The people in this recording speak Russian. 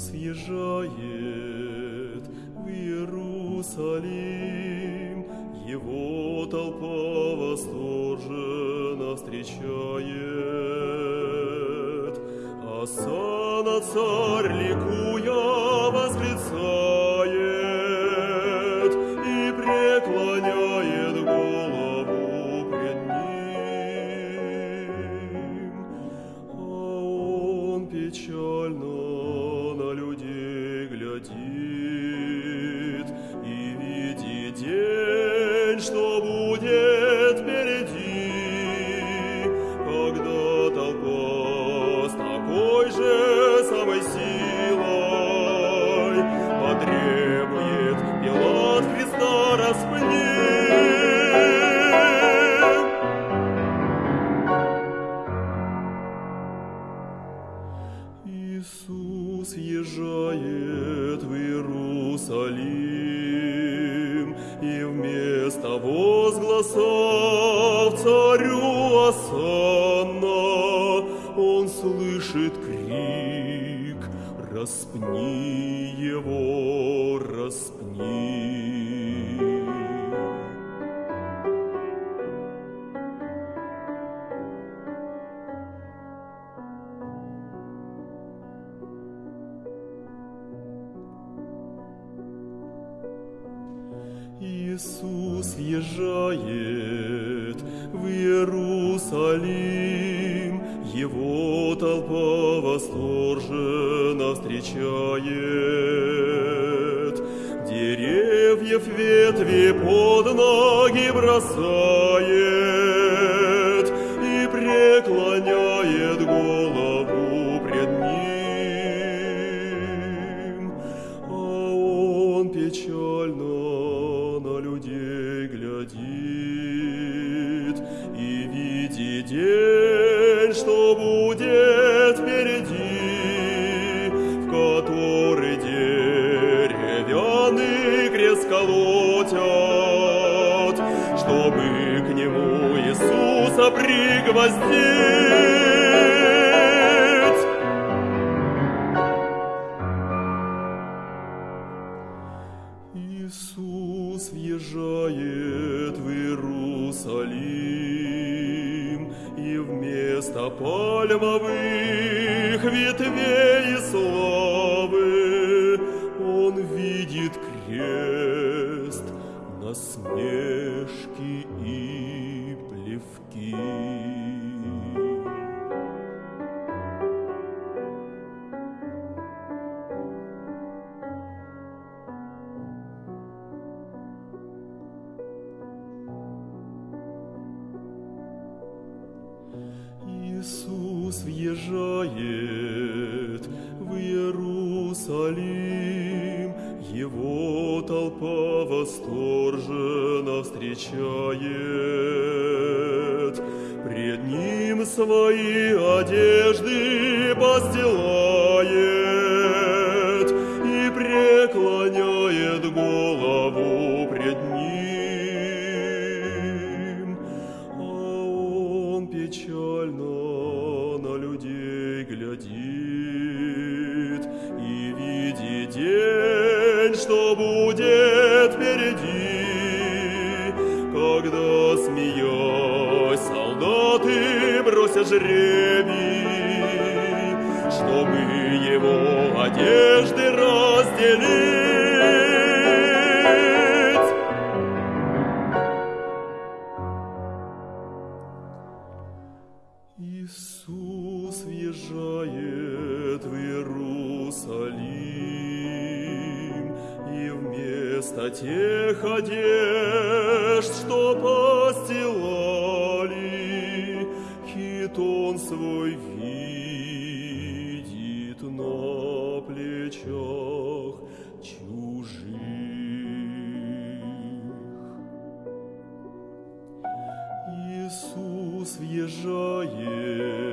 Иисус въезжает в Иерусалим, Его толпа восторженно встречает. Осана царь ликуя восклицает и преклоняет голову пред ним. А он печально людей Иисус въезжает в Иерусалим, и вместо возгласов царю Асанна он слышит крик «Распни его, распни!» Иисус въезжает в Иерусалим, Его толпа восторженно встречает. Деревьев ветви под ноги бросает пригвоздить. Иисус въезжает в Иерусалим, и вместо пальмовых ветвей и славы он видит крест, насмешки и плевки. Иисус въезжает в Иерусалим, Его толпа восторженно встречает. Пред Ним свои одежды постилает и преклоняет голову пред Ним. А он печально на людей глядит что будет впереди, когда, смеясь, солдаты бросят жребий, чтобы его одежды разделить. вместо тех одежд, что постилали, хитон свой видит на плечах чужих. Иисус въезжает